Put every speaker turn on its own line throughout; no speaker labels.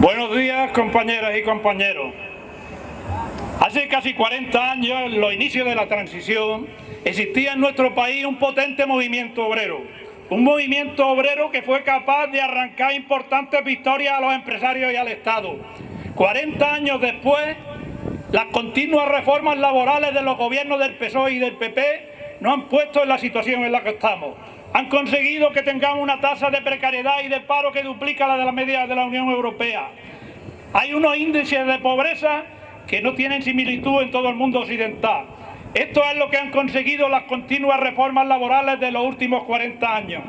Buenos días, compañeras y compañeros. Hace casi 40 años, en los inicios de la transición, existía en nuestro país un potente movimiento obrero. Un movimiento obrero que fue capaz de arrancar importantes victorias a los empresarios y al Estado. 40 años después, las continuas reformas laborales de los gobiernos del PSOE y del PP nos han puesto en la situación en la que estamos han conseguido que tengamos una tasa de precariedad y de paro que duplica la de la media de la Unión Europea. Hay unos índices de pobreza que no tienen similitud en todo el mundo occidental. Esto es lo que han conseguido las continuas reformas laborales de los últimos 40 años.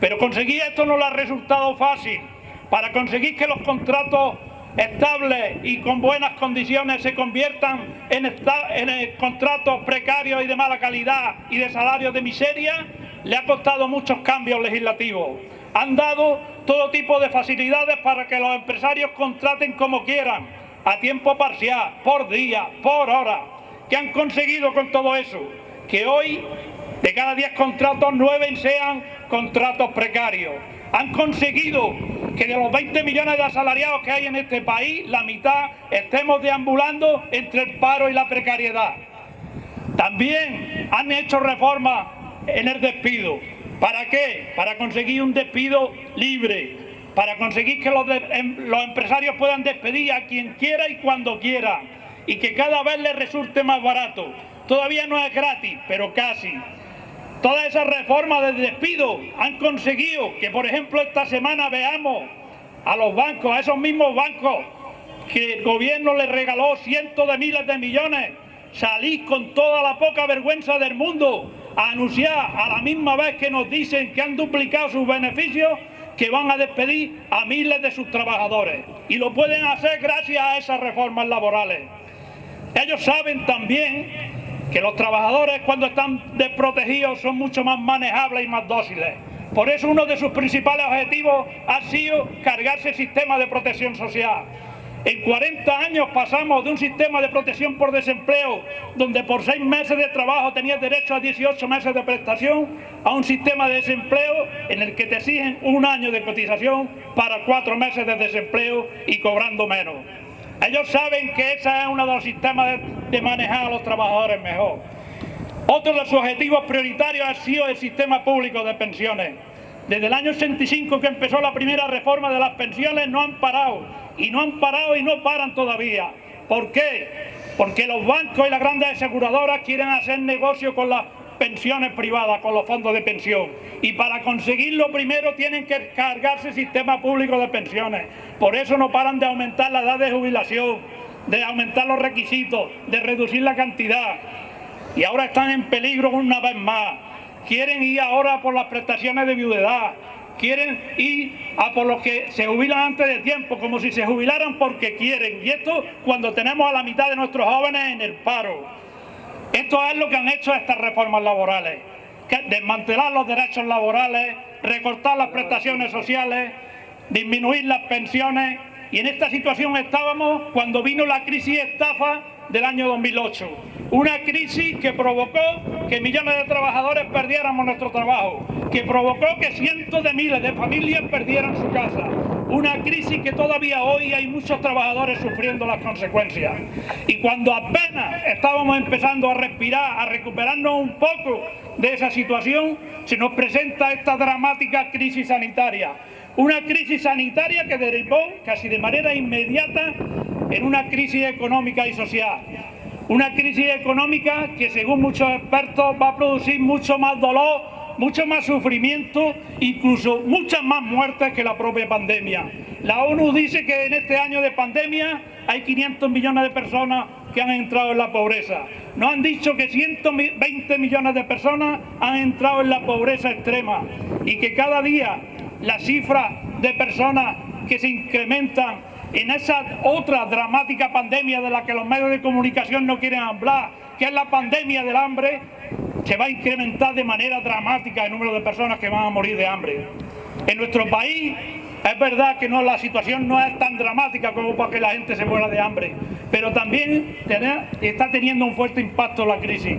Pero conseguir esto no le ha resultado fácil. Para conseguir que los contratos estables y con buenas condiciones se conviertan en, en contratos precarios y de mala calidad y de salarios de miseria, le ha costado muchos cambios legislativos. Han dado todo tipo de facilidades para que los empresarios contraten como quieran, a tiempo parcial, por día, por hora. ¿Qué han conseguido con todo eso? Que hoy, de cada 10 contratos, 9 sean contratos precarios. Han conseguido que de los 20 millones de asalariados que hay en este país, la mitad estemos deambulando entre el paro y la precariedad. También han hecho reformas en el despido. ¿Para qué? Para conseguir un despido libre, para conseguir que los, em, los, empresarios puedan despedir a quien quiera y cuando quiera y que cada vez les resulte más barato. Todavía no es gratis, pero casi. Todas esas reformas de despido han conseguido que, por ejemplo, esta semana veamos a los bancos, a esos mismos bancos que el gobierno les regaló cientos de miles de millones, salir con toda la poca vergüenza del mundo anunciar a la misma vez que nos dicen que han duplicado sus beneficios que van a despedir a miles de sus trabajadores y lo pueden hacer gracias a esas reformas laborales. Ellos saben también que los trabajadores cuando están desprotegidos son mucho más manejables y más dóciles. Por eso uno de sus principales objetivos ha sido cargarse el sistema de protección social en 40 años pasamos de un sistema de protección por desempleo, donde por seis meses de trabajo tenías derecho a 18 meses de prestación, a un sistema de desempleo en el que te exigen un año de cotización para cuatro meses de desempleo y cobrando menos. Ellos saben que ese es uno de los sistemas de, manejar a los trabajadores mejor. Otro de sus objetivos prioritarios ha sido el sistema público de pensiones. Desde el año 85 que empezó la primera reforma de las pensiones no han parado y no han parado y no paran todavía. ¿Por qué? Porque los bancos y las grandes aseguradoras quieren hacer negocio con las pensiones privadas, con los fondos de pensión. Y para conseguirlo primero tienen que cargarse el sistema público de pensiones. Por eso no paran de aumentar la edad de jubilación, de aumentar los requisitos, de reducir la cantidad. Y ahora están en peligro una vez más. Quieren ir ahora por las prestaciones de viudedad, quieren ir a por los que se jubilan antes de tiempo, como si se jubilaran porque quieren. Y esto cuando tenemos a la mitad de nuestros jóvenes en el paro. Esto es lo que han hecho estas reformas laborales. desmantelar los derechos laborales, recortar las prestaciones sociales, disminuir las pensiones. Y en esta situación estábamos cuando vino la crisis estafa del año 2008. Una crisis que provocó que millones de trabajadores perdiéramos nuestro trabajo, que provocó que cientos de miles de familias perdieran su casa. Una crisis que todavía hoy hay muchos trabajadores sufriendo las consecuencias. Y cuando apenas estábamos empezando a respirar, a recuperarnos un poco de esa situación, se nos presenta esta dramática crisis sanitaria. Una crisis sanitaria que derivó casi de manera inmediata en una crisis económica y social. Una crisis económica que según muchos expertos va a producir mucho más dolor, mucho más sufrimiento, incluso muchas más muertes que la propia pandemia. La ONU dice que en este año de pandemia hay 500 millones de personas que han entrado en la pobreza. Nos han dicho que 120 millones de personas han entrado en la pobreza extrema y que cada día la cifra de personas que se incrementan en esa otra dramática pandemia de la que los medios de comunicación no quieren hablar, que es la pandemia del hambre, se va a incrementar de manera dramática el número de personas que van a morir de hambre. En nuestro país es verdad que no, la situación no es tan dramática como para que la gente se muera de hambre, pero también está teniendo un fuerte impacto la crisis.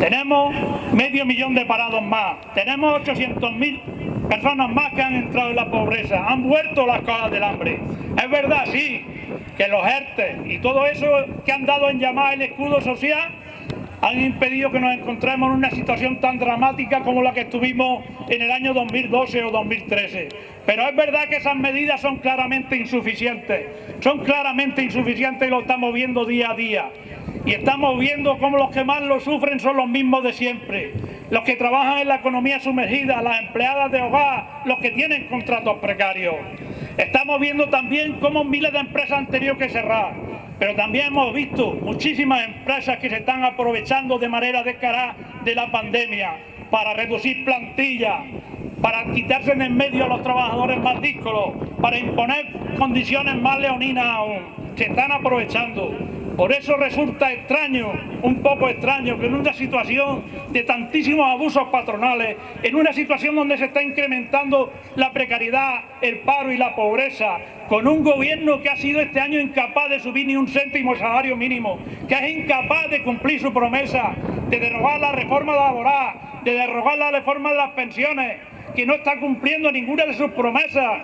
Tenemos medio millón de parados más, tenemos 800.000 personas más que han entrado en la pobreza, han vuelto las cosas del hambre. Es verdad, sí, que los ERTE y todo eso que han dado en llamar el escudo social han impedido que nos encontremos en una situación tan dramática como la que estuvimos en el año 2012 o 2013. Pero es verdad que esas medidas son claramente insuficientes, son claramente insuficientes y lo estamos viendo día a día. Y estamos viendo cómo los que más lo sufren son los mismos de siempre. Los que trabajan en la economía sumergida, las empleadas de hogar, los que tienen contratos precarios. Estamos viendo también cómo miles de empresas han tenido que cerrar pero también hemos visto muchísimas empresas que se están aprovechando de manera descarada de la pandemia para reducir plantillas, para quitarse en el medio a los trabajadores más díscolos, para imponer condiciones más leoninas aún. Se están aprovechando. Por eso resulta extraño, un poco extraño, que en una situación de tantísimos abusos patronales, en una situación donde se está incrementando la precariedad, el paro y la pobreza, con un gobierno que ha sido este año incapaz de subir ni un céntimo salario mínimo, que es incapaz de cumplir su promesa, de derogar la reforma laboral, de derogar la reforma de las pensiones, que no está cumpliendo ninguna de sus promesas,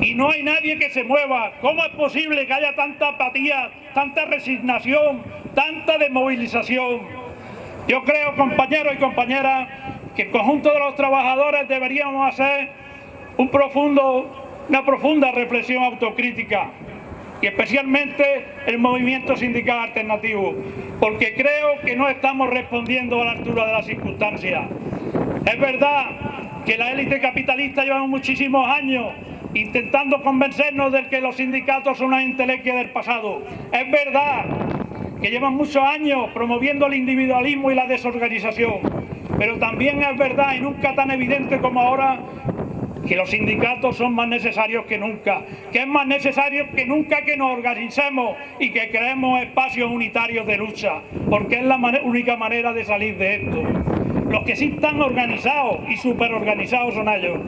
y no hay nadie que se mueva. ¿Cómo es posible que haya tanta apatía, tanta resignación, tanta desmovilización? Yo creo, compañeros y compañeras, que el conjunto de los trabajadores deberíamos hacer una profunda reflexión autocrítica y especialmente el movimiento sindical alternativo, porque creo que no estamos respondiendo a la altura de las circunstancias. Es verdad que la élite capitalista lleva muchísimos años intentando convencernos de que los sindicatos son una intelequia del pasado. Es verdad que llevan muchos años promoviendo el individualismo y la desorganización, pero también es verdad, y nunca tan evidente como ahora, que los sindicatos son más necesarios que nunca, que es más necesario que nunca que nos organicemos y que creemos espacios unitarios de lucha, porque es la única manera de salir de esto. Los que sí están organizados y superorganizados son ellos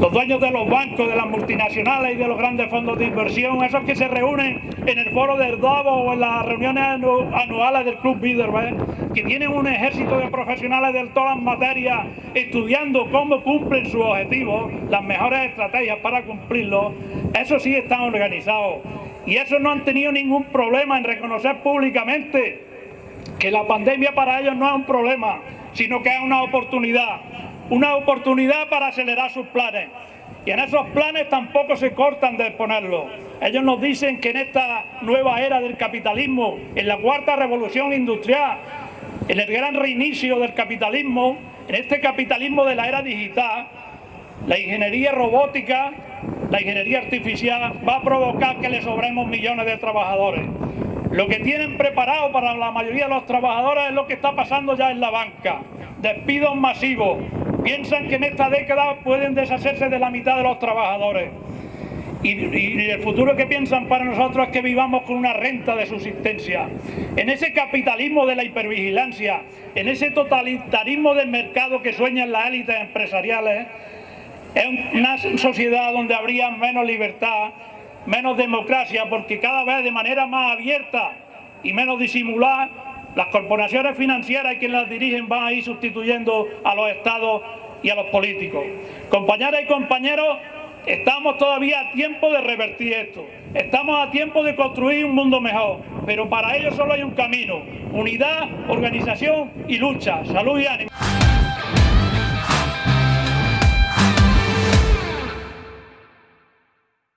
los dueños de los bancos, de las multinacionales y de los grandes fondos de inversión, esos que se reúnen en el foro del Davos o en las reuniones anuales del Club Bilderberg, que tienen un ejército de profesionales de todas las materias estudiando cómo cumplen sus objetivos, las mejores estrategias para cumplirlos, esos sí están organizados. Y esos no han tenido ningún problema en reconocer públicamente que la pandemia para ellos no es un problema, sino que es una oportunidad una oportunidad para acelerar sus planes. Y en esos planes tampoco se cortan de exponerlo. Ellos nos dicen que en esta nueva era del capitalismo, en la cuarta revolución industrial, en el gran reinicio del capitalismo, en este capitalismo de la era digital, la ingeniería robótica, la ingeniería artificial va a provocar que le sobremos millones de trabajadores. Lo que tienen preparado para la mayoría de los trabajadores es lo que está pasando ya en la banca. Despidos masivos, piensan que en esta década pueden deshacerse de la mitad de los trabajadores. Y, el futuro que piensan para nosotros es que vivamos con una renta de subsistencia. En ese capitalismo de la hipervigilancia, en ese totalitarismo del mercado que sueñan las élites empresariales, es una sociedad donde habría menos libertad, menos democracia, porque cada vez de manera más abierta y menos disimulada las corporaciones financieras y quienes las dirigen van a ir sustituyendo a los estados y a los políticos. Compañeras y compañeros, estamos todavía a tiempo de revertir esto. Estamos a tiempo de construir un mundo mejor, pero para ello solo hay un camino. Unidad, organización y lucha. Salud y ánimo.